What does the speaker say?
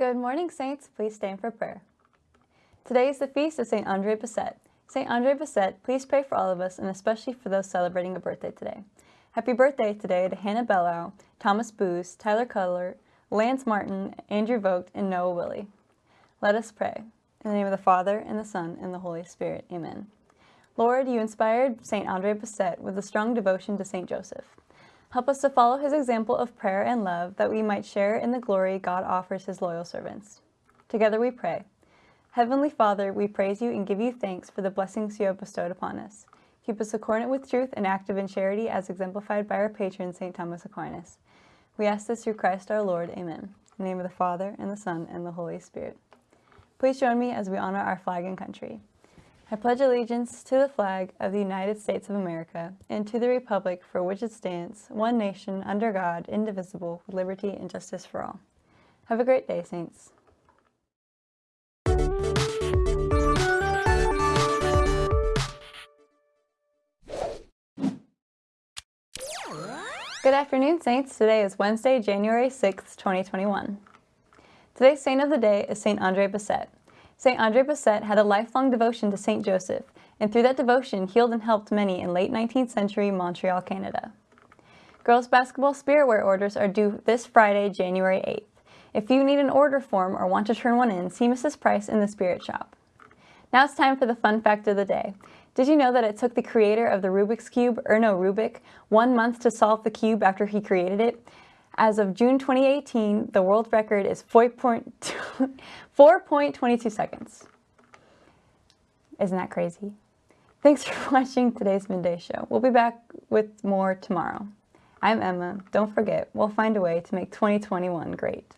Good morning, Saints. Please stand for prayer. Today is the feast of St. Andre Bessette. St. Andre Bessette, please pray for all of us and especially for those celebrating a birthday today. Happy birthday today to Hannah Bellow, Thomas Booz, Tyler Cutler, Lance Martin, Andrew Vogt, and Noah Willie. Let us pray. In the name of the Father, and the Son, and the Holy Spirit. Amen. Lord, you inspired St. Andre Bessette with a strong devotion to St. Joseph. Help us to follow his example of prayer and love that we might share in the glory God offers his loyal servants. Together we pray. Heavenly Father, we praise you and give you thanks for the blessings you have bestowed upon us. Keep us accordant with truth and active in charity as exemplified by our patron, St. Thomas Aquinas. We ask this through Christ our Lord. Amen. In the name of the Father, and the Son, and the Holy Spirit. Please join me as we honor our flag and country. I pledge allegiance to the flag of the United States of America and to the republic for which it stands, one nation, under God, indivisible, with liberty and justice for all. Have a great day, Saints. Good afternoon, Saints. Today is Wednesday, January 6th, 2021. Today's saint of the day is St. Andre Bessette. St. Andre Bessette had a lifelong devotion to St. Joseph, and through that devotion healed and helped many in late 19th century Montreal, Canada. Girls basketball spirit wear orders are due this Friday, January 8th. If you need an order form or want to turn one in, see Mrs. Price in the spirit shop. Now it's time for the fun fact of the day. Did you know that it took the creator of the Rubik's Cube, Erno Rubik, one month to solve the cube after he created it? As of June 2018, the world record is 4.22 seconds. Isn't that crazy? Thanks for watching today's Midday Show. We'll be back with more tomorrow. I'm Emma. Don't forget, we'll find a way to make 2021 great.